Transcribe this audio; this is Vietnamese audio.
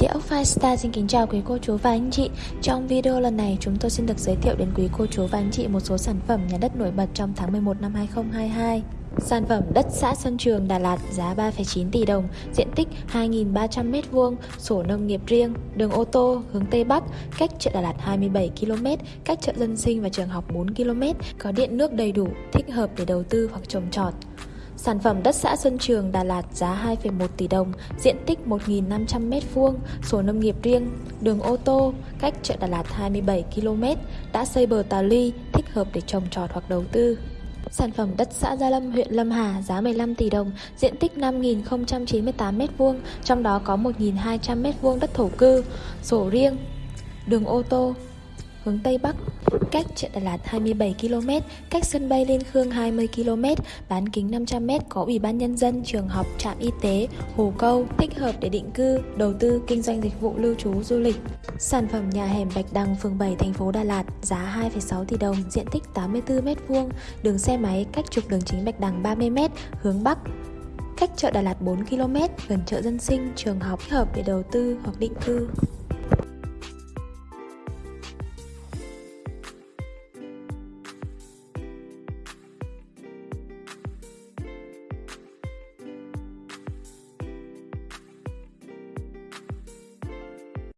Địa ốc Firestar xin kính chào quý cô chú và anh chị Trong video lần này chúng tôi xin được giới thiệu đến quý cô chú và anh chị một số sản phẩm nhà đất nổi bật trong tháng 11 năm 2022 Sản phẩm đất xã Sơn Trường Đà Lạt giá 3,9 tỷ đồng, diện tích 2.300m2, sổ nông nghiệp riêng, đường ô tô hướng Tây Bắc, cách chợ Đà Lạt 27 km, cách chợ dân sinh và trường học 4 km, có điện nước đầy đủ, thích hợp để đầu tư hoặc trồng trọt. Sản phẩm đất xã Xuân Trường Đà Lạt giá 2,1 tỷ đồng, diện tích 1.500m2, sổ nông nghiệp riêng, đường ô tô, cách chợ Đà Lạt 27 km, đã xây bờ tà ly, thích hợp để trồng trọt hoặc đầu tư. Sản phẩm đất xã Gia Lâm, huyện Lâm Hà giá 15 tỷ đồng, diện tích 5.098m2, trong đó có 1.200m2 đất thổ cư, sổ riêng, đường ô tô, hướng Tây Bắc, cách chợ Đà Lạt 27 km, cách sân bay Liên Khương 20 km, bán kính 500 m có ủy ban nhân dân, trường học, trạm y tế, hồ câu, thích hợp để định cư, đầu tư, kinh doanh dịch vụ lưu trú, du lịch. Sản phẩm nhà hẻm Bạch Đằng, phường 7, thành phố Đà Lạt, giá 2,6 tỷ đồng, diện tích 84 m2, đường xe máy cách trục đường chính Bạch Đằng 30 m, hướng Bắc, cách chợ Đà Lạt 4 km, gần chợ dân sinh, trường học, thích hợp để đầu tư hoặc định cư.